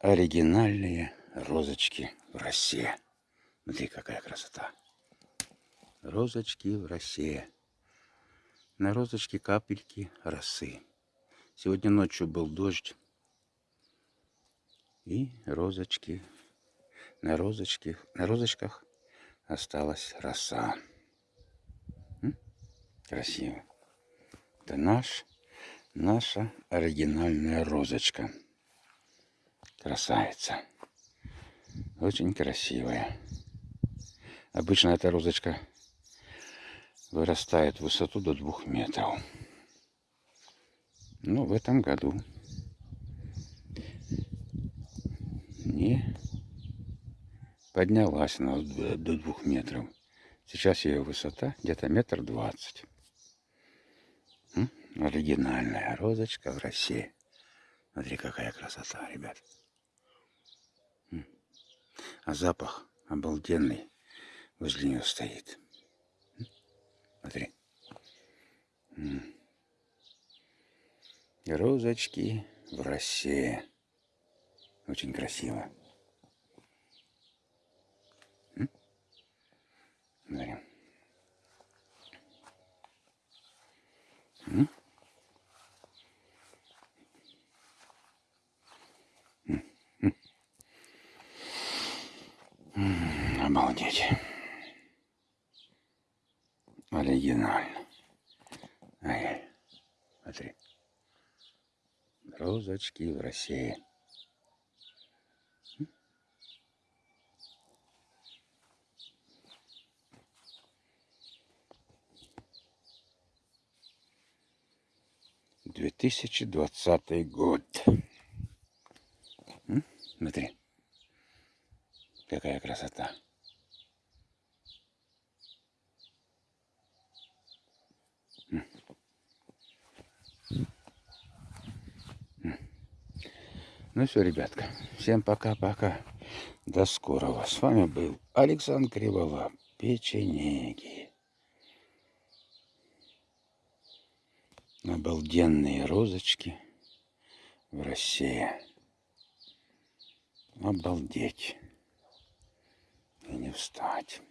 оригинальные розочки в России. Смотри, какая красота. Розочки в России. На розочке капельки росы. Сегодня ночью был дождь. И розочки. На розочке, на розочках осталась роса. Красиво. Это наш, наша оригинальная розочка. Красавица. Очень красивая. Обычно эта розочка вырастает в высоту до двух метров. Но в этом году не поднялась она до двух метров. Сейчас ее высота где-то метр двадцать. Оригинальная розочка в России. Смотри, какая красота, ребят. А запах обалденный возле нее стоит. Смотри. Розочки в росе. Очень красиво. Смотри. Обалдеть. Оригинально. Ай, смотри. Розочки в России. Две тысячи двадцатый год. Смотри. Какая красота. Ну все, ребятка, всем пока-пока. До скорого. С вами был Александр Криволап, печенеги. Обалденные розочки в России. Обалдеть не встать.